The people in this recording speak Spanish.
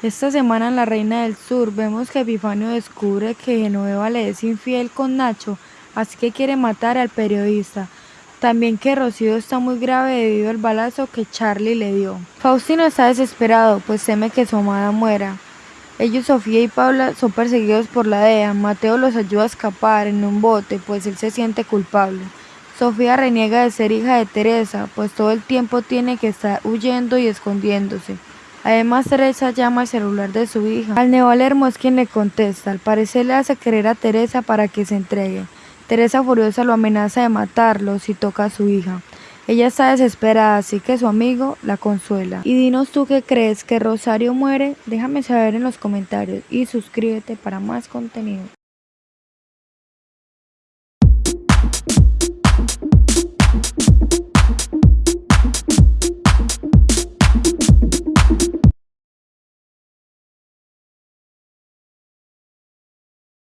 Esta semana en La Reina del Sur vemos que Epifanio descubre que Genoveva le es infiel con Nacho, así que quiere matar al periodista. También que Rocío está muy grave debido al balazo que Charlie le dio. Faustino está desesperado, pues teme que su amada muera. Ellos, Sofía y Paula, son perseguidos por la DEA. Mateo los ayuda a escapar en un bote, pues él se siente culpable. Sofía reniega de ser hija de Teresa, pues todo el tiempo tiene que estar huyendo y escondiéndose. Además, Teresa llama al celular de su hija. Al Nevalermo es quien le contesta. Al parecer le hace querer a Teresa para que se entregue. Teresa furiosa lo amenaza de matarlo si toca a su hija. Ella está desesperada, así que su amigo la consuela. Y dinos tú qué crees, que Rosario muere. Déjame saber en los comentarios y suscríbete para más contenido.